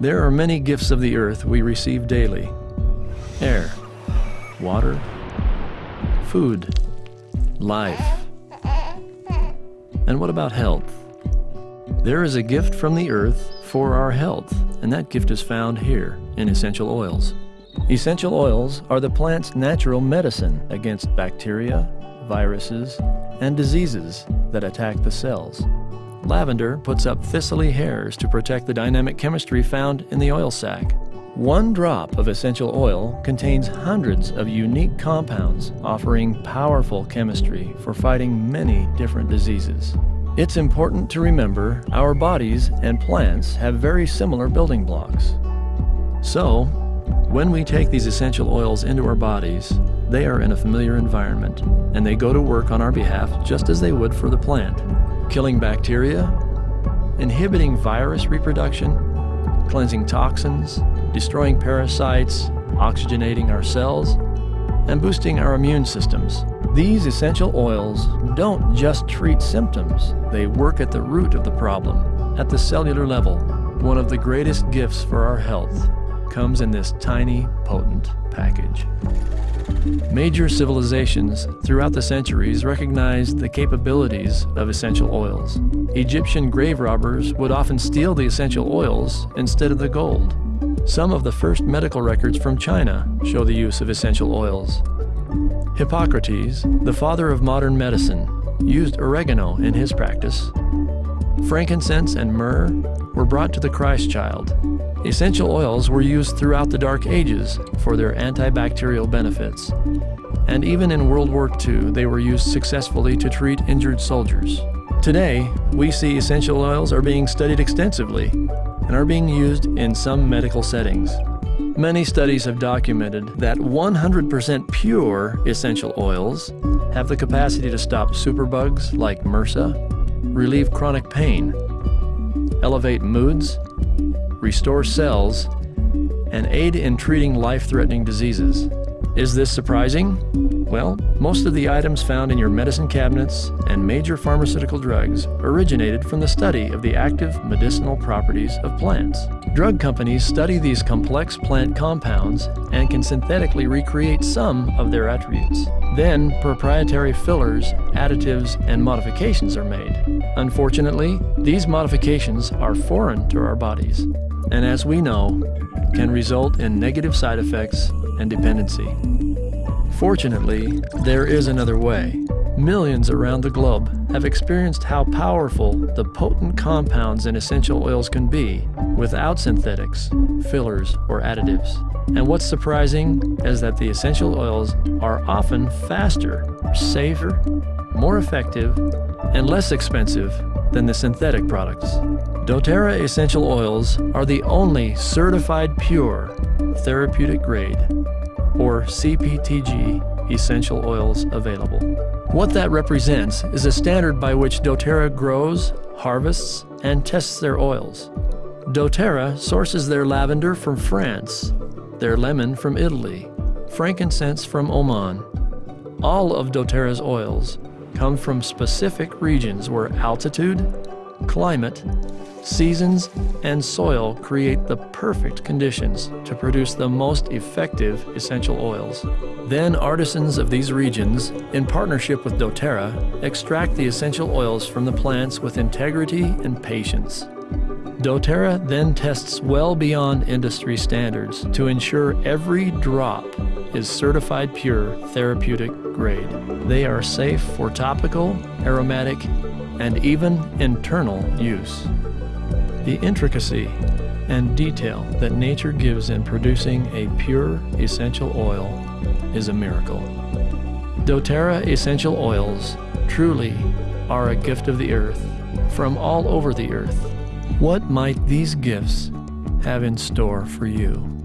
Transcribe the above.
There are many gifts of the earth we receive daily air, water, food, life. And what about health? There is a gift from the earth for our health, and that gift is found here in essential oils. Essential oils are the plant's natural medicine against bacteria, viruses, and diseases that attack the cells. Lavender puts up thistly hairs to protect the dynamic chemistry found in the oil sac. One drop of essential oil contains hundreds of unique compounds offering powerful chemistry for fighting many different diseases. It's important to remember our bodies and plants have very similar building blocks. So, when we take these essential oils into our bodies, they are in a familiar environment, and they go to work on our behalf just as they would for the plant, killing bacteria, inhibiting virus reproduction, cleansing toxins, destroying parasites, oxygenating our cells, and boosting our immune systems. These essential oils don't just treat symptoms, they work at the root of the problem, at the cellular level. One of the greatest gifts for our health comes in this tiny, potent package. Major civilizations throughout the centuries recognized the capabilities of essential oils. Egyptian grave robbers would often steal the essential oils instead of the gold. Some of the first medical records from China show the use of essential oils. Hippocrates, the father of modern medicine, used oregano in his practice. Frankincense and myrrh were brought to the Christ child Essential oils were used throughout the Dark Ages for their antibacterial benefits. And even in World War II, they were used successfully to treat injured soldiers. Today, we see essential oils are being studied extensively and are being used in some medical settings. Many studies have documented that 100% pure essential oils have the capacity to stop superbugs like MRSA, relieve chronic pain, elevate moods, restore cells, and aid in treating life-threatening diseases. Is this surprising? Well, most of the items found in your medicine cabinets and major pharmaceutical drugs originated from the study of the active medicinal properties of plants. Drug companies study these complex plant compounds and can synthetically recreate some of their attributes. Then, proprietary fillers, additives, and modifications are made. Unfortunately, these modifications are foreign to our bodies and as we know, can result in negative side effects and dependency. Fortunately, there is another way. Millions around the globe have experienced how powerful the potent compounds in essential oils can be without synthetics, fillers, or additives. And what's surprising is that the essential oils are often faster, safer, more effective, and less expensive than the synthetic products. doTERRA essential oils are the only certified pure therapeutic grade or CPTG essential oils available. What that represents is a standard by which doTERRA grows, harvests, and tests their oils. doTERRA sources their lavender from France, their lemon from Italy, frankincense from Oman. All of doTERRA's oils come from specific regions where altitude, climate, seasons, and soil create the perfect conditions to produce the most effective essential oils. Then artisans of these regions, in partnership with doTERRA, extract the essential oils from the plants with integrity and patience. doTERRA then tests well beyond industry standards to ensure every drop is certified pure therapeutic grade. They are safe for topical, aromatic, and even internal use. The intricacy and detail that nature gives in producing a pure essential oil is a miracle. doTERRA essential oils truly are a gift of the earth from all over the earth. What might these gifts have in store for you?